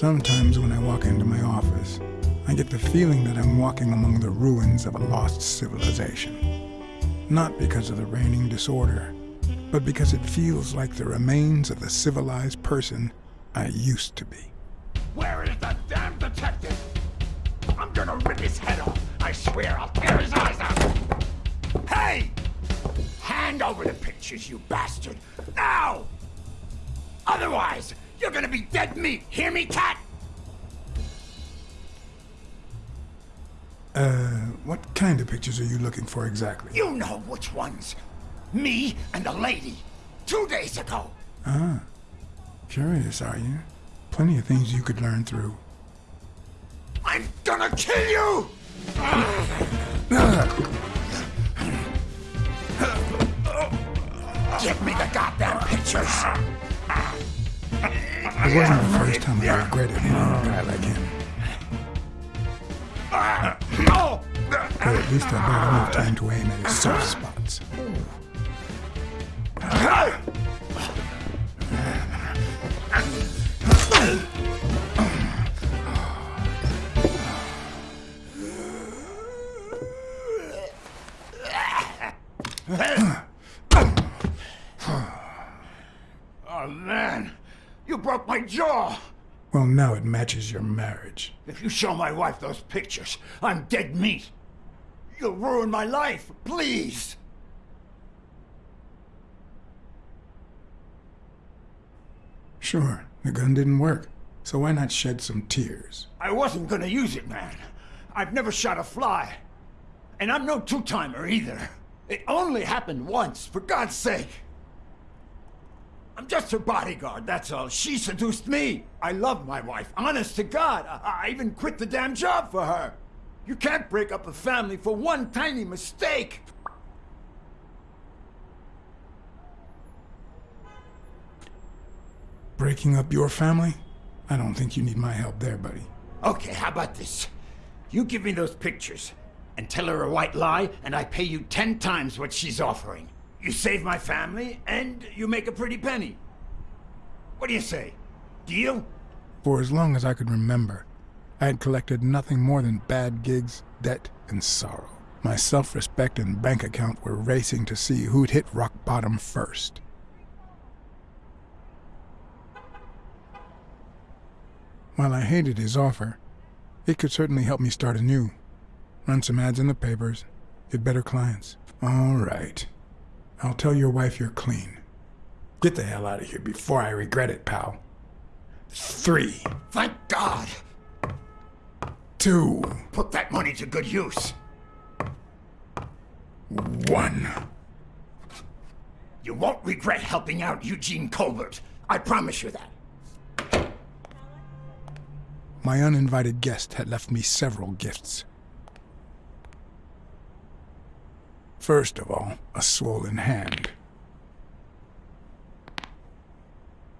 Sometimes when I walk into my office, I get the feeling that I'm walking among the ruins of a lost civilization. Not because of the reigning disorder, but because it feels like the remains of the civilized person I used to be. Where is the damn detective? I'm gonna rip his head off. I swear I'll tear his eyes out. Hey! Hand over the pictures, you bastard. Now! Otherwise, you're gonna be dead meat. Hear me, cat? Uh, what kind of pictures are you looking for exactly? You know which ones. Me and the lady. Two days ago. Ah. Curious, are you? Plenty of things you could learn through. I'm gonna kill you! Give me the goddamn pictures! It wasn't the first time I regretted hitting a guy like him. But at least I bought enough time to aim at his soft uh-huh. spots. Well, now it matches your marriage. If you show my wife those pictures, I'm dead meat. You'll ruin my life. Please. Sure, the gun didn't work. So why not shed some tears? I wasn't gonna use it, man. I've never shot a fly. And I'm no two-timer either. It only happened once, for God's sake. I'm just her bodyguard, that's all. She seduced me. I love my wife, honest to God. I, I even quit the damn job for her. You can't break up a family for one tiny mistake. Breaking up your family? I don't think you need my help there, buddy. Okay, how about this? You give me those pictures, and tell her a white lie, and I pay you ten times what she's offering. You save my family, and you make a pretty penny. What do you say? Deal? For as long as I could remember, I had collected nothing more than bad gigs, debt, and sorrow. My self-respect and bank account were racing to see who'd hit rock bottom first. While I hated his offer, it could certainly help me start anew. Run some ads in the papers, get better clients. All right. I'll tell your wife you're clean. Get the hell out of here before I regret it, pal. Three, Thank God! two, Put that money to good use. one. You won't regret helping out Eugene Colbert. I promise you that. My uninvited guest had left me several gifts. First of all, a swollen hand.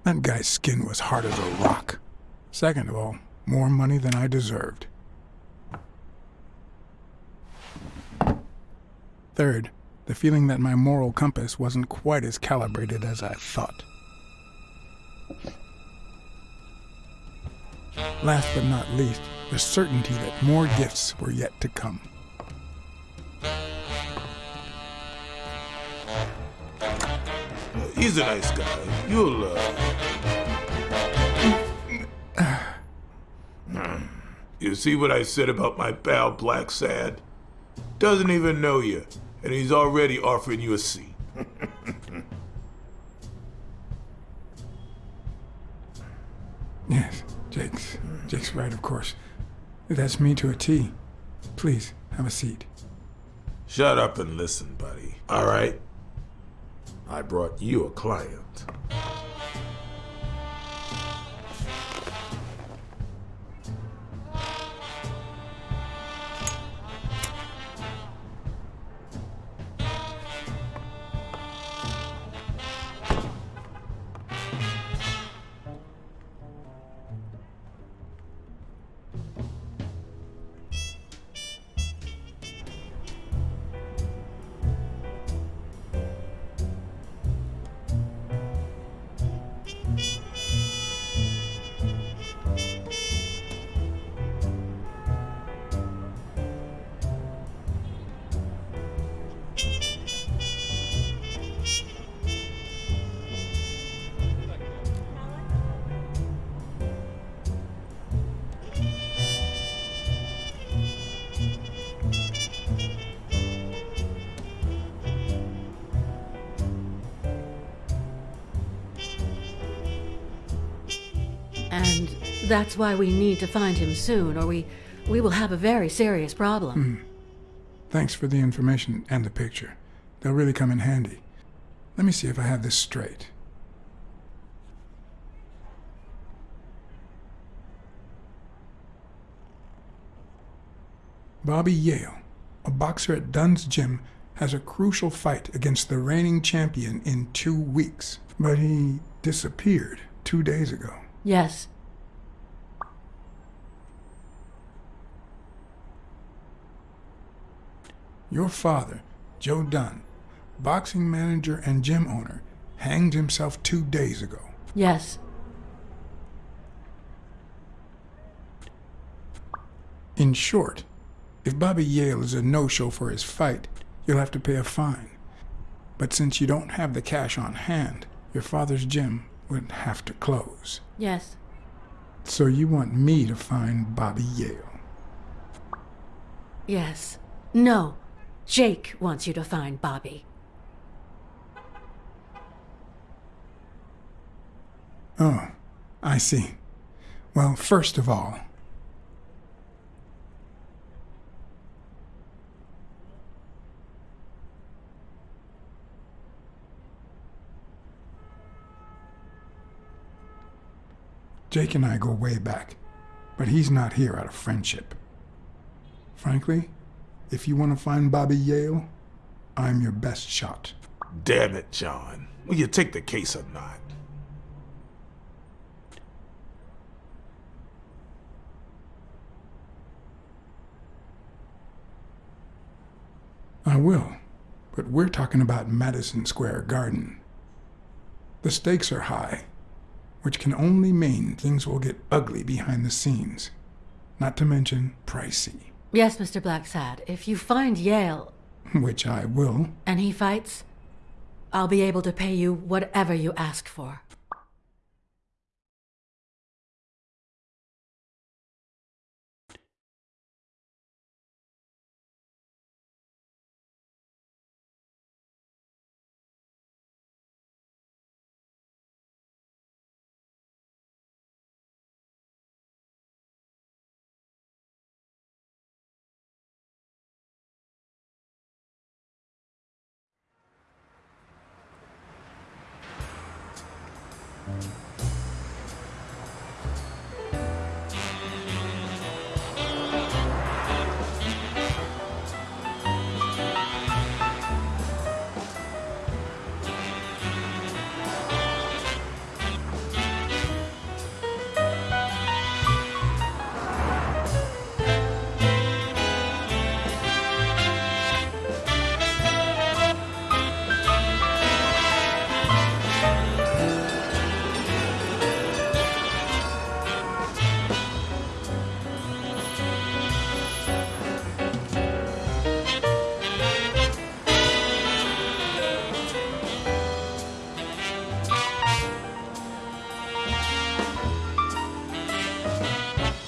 That guy's skin was hard as a rock. Second of all, more money than I deserved. Third, the feeling that my moral compass wasn't quite as calibrated as I thought. Last but not least, the certainty that more gifts were yet to come. He's a nice guy. You'll, uh... you see what I said about my pal Blacksad? Doesn't even know you, and he's already offering you a seat. Yes, Jake's. Jake's right, of course. That's me to a T. Please, have a seat. Shut up and listen, buddy. All right? I brought you a client. That's why we need to find him soon, or we, we will have a very serious problem. Hmm. Thanks for the information and the picture. They'll really come in handy. Let me see if I have this straight. Bobby Yale, a boxer at Dunn's gym, has a crucial fight against the reigning champion in two weeks. But he disappeared two days ago. Yes. Your father, Joe Dunn, boxing manager and gym owner, hanged himself two days ago. Yes. In short, if Bobby Yale is a no show for his fight, you'll have to pay a fine. But since you don't have the cash on hand, your father's gym would have to close. Yes. So you want me to find Bobby Yale. Yes. No. Jake wants you to find Bobby. Oh, I see. Well, first of all, Jake and I go way back, but he's not here out of friendship. Frankly, if you want to find Bobby Yale, I'm your best shot. Damn it, John. Will you take the case or not? I will, but we're talking about Madison Square Garden. The stakes are high, which can only mean things will get ugly behind the scenes, not to mention pricey, Yes, Mr. Blacksad. If you find Yale which I will. and he fights, I'll be able to pay you whatever you ask for.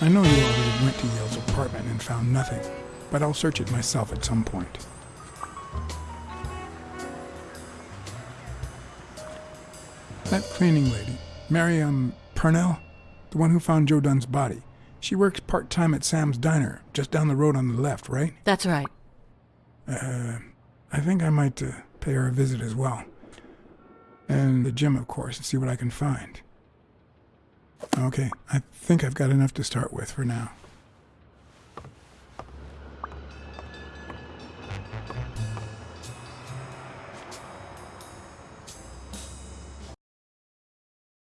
I know you already went to Yale's apartment and found nothing, but I'll search it myself at some point. That cleaning lady, Miriam Purnell, the one who found Joe Dunn's body, she works part time at Sam's Diner, just down the road on the left, right? That's right. Uh, I think I might uh, pay her a visit as well. And the gym, of course, and see what I can find. Okay, I think I've got enough to start with for now.